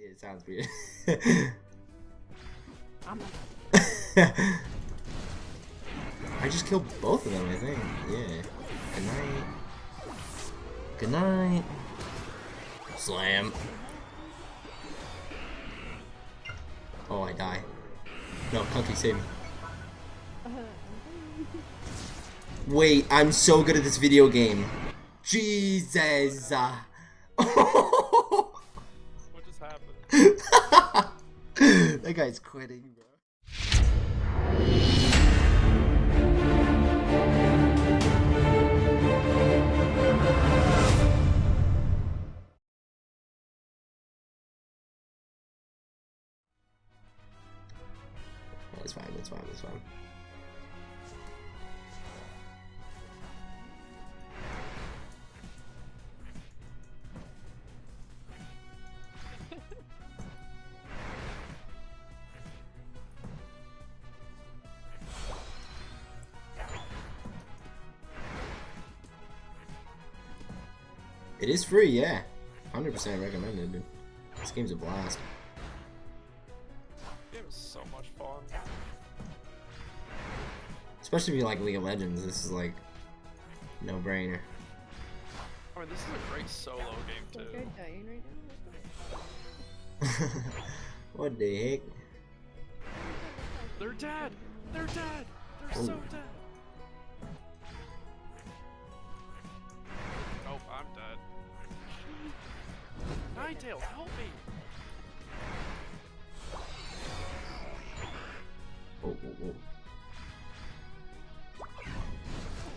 it sounds weird. I'm I just killed both of them, I think. Yeah. Good night. Good night. Slam. Oh, I die. No, Kunky, save me. Wait, I'm so good at this video game. Jesus. Oh. That guy's quitting, bro. That's fine, that's fine, that's fine. It is free, yeah. 100% recommended, dude. This game's a blast. Game is so much fun. Especially if you like League of Legends, this is like no brainer. I mean, this is a great solo game Like too. dying right now. what the heck? They're dead. They're dead. They're oh. so Oh. dead. Ninetales, help me! Oh, oh, oh.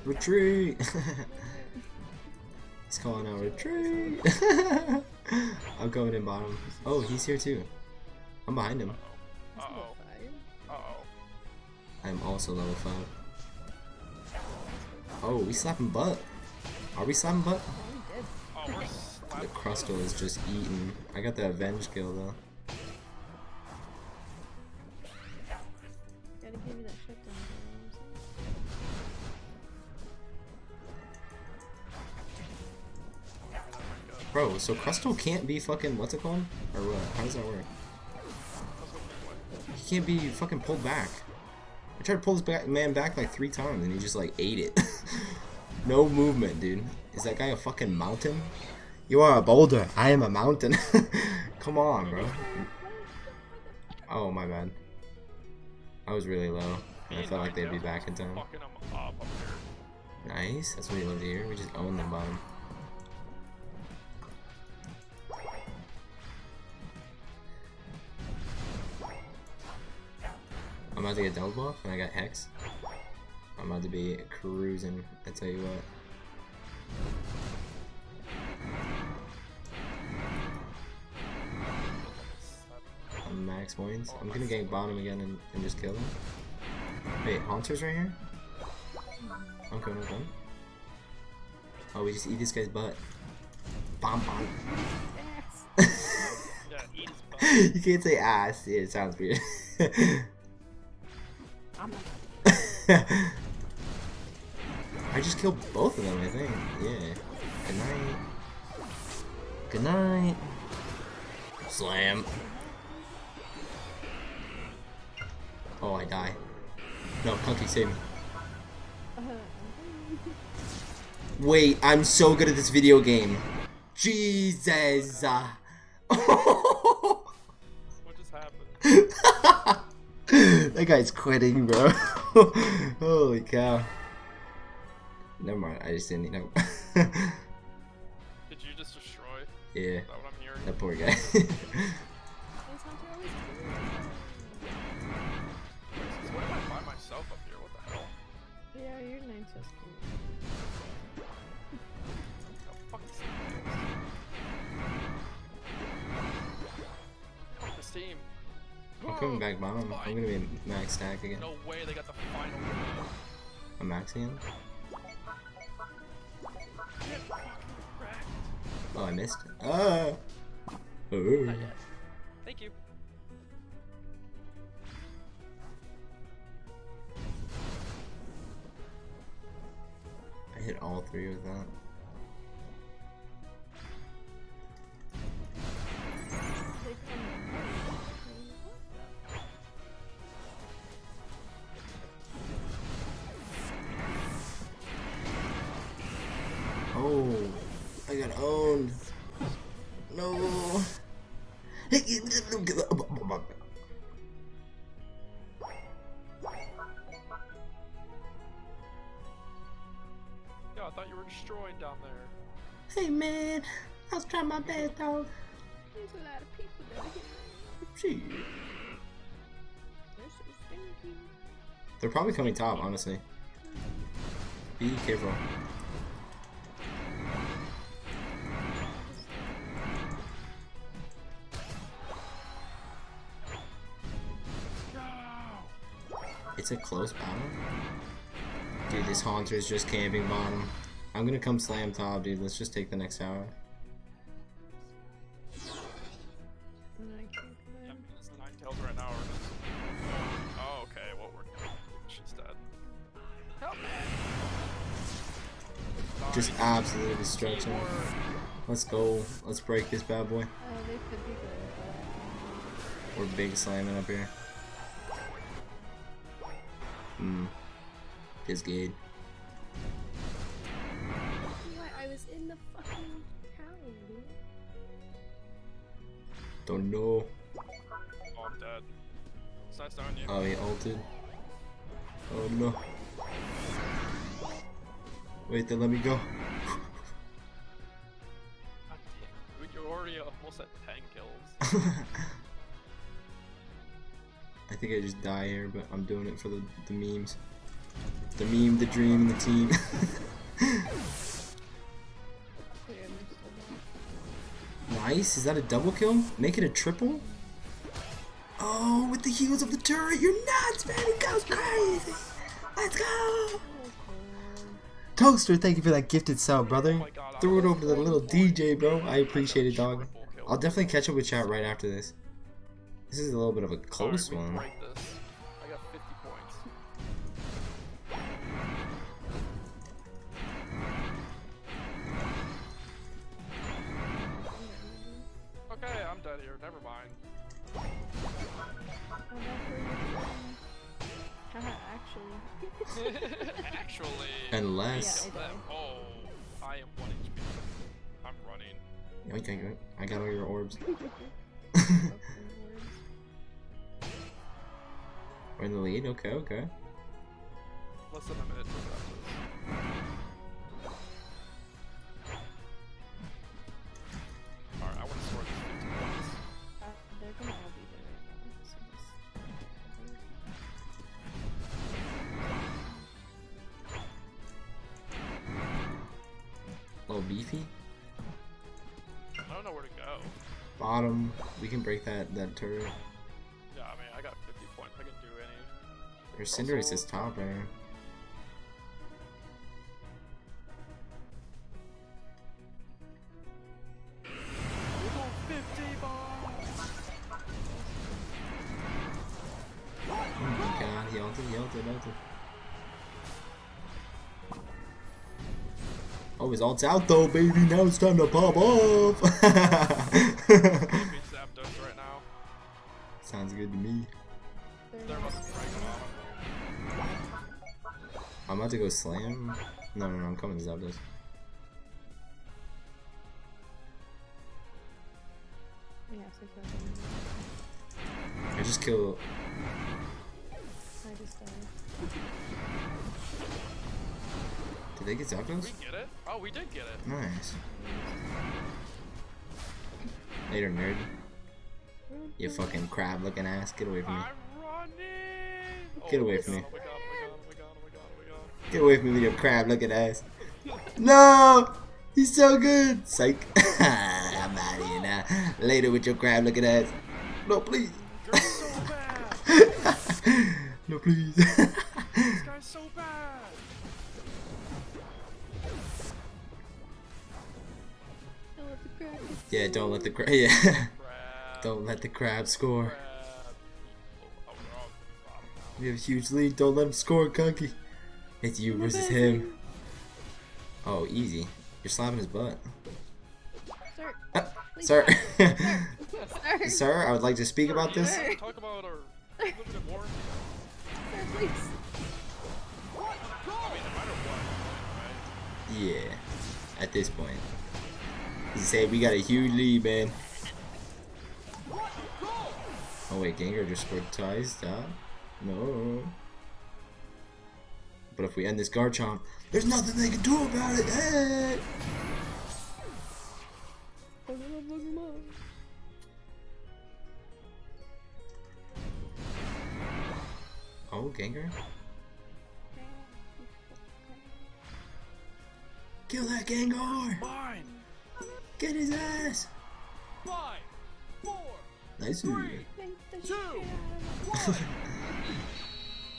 Retreat! He's calling out retreat! I'm going in bottom. Oh, he's here too. I'm behind him. Uh oh. Uh oh. I'm also level 5. Oh, we slapping butt. Are we slapping butt? Oh, we're The. Crustle is just eating. I got the Avenge kill though. Gotta give you that shutdown. Bro, so Crustle can't be fucking, what's it called? Or what? How does that work? He can't be fucking pulled back. I tried to pull this back, man back like three times and he just like ate it. no movement, dude. Is that guy a fucking mountain? You are a boulder. I am a mountain. Come on, bro. Oh, my bad. I was really low. I felt like they'd be back in time. Nice. That's what we love here. We just own them bottom. I'm about to get double buff and I got Hex. I'm about to be cruising, I tell you what. Max points. I'm gonna gank bottom again and, and just kill him. Wait, Haunter's right here? Okay, okay. Oh, we just eat this guy's butt. Bomb bomb. You can't say ass. Yeah, it sounds weird. I just killed both of them, I think. Yeah. Good night. Good night. Slam. Oh, I die. No, Kunky, save me. Wait, I'm so good at this video game. Jesus. What just happened? that guy's quitting, bro. Holy cow. Never mind, I just didn't know. Did you just destroy? yeah, that what I'm hearing? that poor guy. Yeah, you're nine so cute. The fuck is this? This team. I'm coming back bottom. I'm gonna be max stack again. No way they got the final win. I'm maxing him. Get fucking wrecked. Oh, I missed. Ah. Oh. hit all three with that. Oh, I got owned. No. I thought you were destroyed down there. Hey man, I was trying my best, dog. There's a lot of people down here. Shit. They're so stinky. They're probably coming top, honestly. Be careful. It's a close battle. Dude, this Haunter is just camping bottom. I'm gonna come slam top, dude. Let's just take the next tower. Or. Oh, okay. She's dead. Just absolute destruction. Let's go. Let's break this bad boy. We're big slamming up here. Hmm. It's good. Don't know. Oh, I'm dead. Nice knowing you. Oh, he ulted. Oh no. Wait, then let me go. God damn. Dude, you're already almost at 10 kills. I think I just die here, but I'm doing it for the, the memes. The meme, the dream, the team. nice. Is that a double kill? Make it a triple? Oh, with the heels of the turret. You're nuts, man. It goes crazy. Let's go. Toaster, thank you for that gifted sub, brother. Throw it over to the little DJ, bro. I appreciate it, dog. I'll definitely catch up with chat right after this. This is a little bit of a close one. Actually. Actually. Unless. Yeah, I oh, I am 1 HP. I'm running. Okay, good. I got all your orbs. We're in the lead. Okay, okay. Less than a minute little beefy. I don't know where to go. Bottom. We can break that that turret. Yeah, I mean, I got 50 points. I can do any. Your Cinderace is top there. Oh, his ult's out though, baby. Now it's time to pop off. Beat Zapdos right now. Sounds good to me. They're They're not about to break them I'm about to go slam. No, no, no, I'm coming to Zapdos. We have to kill them. I just kill. I just died. Did they get Did Zapdos? We get it? Oh, we did get it. Nice. Later, nerd. You fucking crab looking ass. Get away from me. I'm running! Get away oh, from me. Oh my god. Get away from me with your crab looking ass. No! He's so good! Psych. I'm out of here now. Later with your crab looking ass. No, please. You're so bad! no, please. This guy's so bad! Yeah, don't let the crab. Yeah. Don't let the crab score. Crab. We're all bottom now. We have a huge lead. Don't let him score, Kunky. It's you versus him. Oh, easy. You're slapping his butt. Sir, Ah, please sir. Sir, sir, I would like to speak about this. Talk about our limited warranty. Sir, please. I mean, no matter what. Yeah. At this point. He said we got a huge lead, man. Oh wait, Gengar just scored ties. Stop. No. But if we end this Garchomp, there's nothing they can do about it. Hey! Oh, Gengar? Kill that Gengar! Get his ass! Five! Four! Nice. Three. Two. shit out of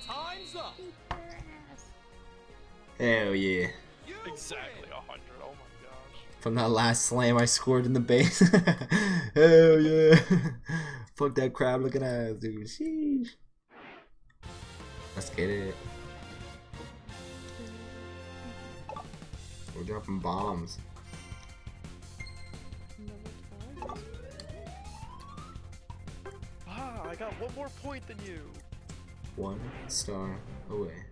Time's up! Eat their ass. Hell yeah. Exactly a hundred. Oh my gosh. From that last slam I scored in the base. Hell yeah. Fuck that crab looking ass, dude. Sheesh. Let's get it. We're dropping bombs. Ah, I got one more point than you. One star away.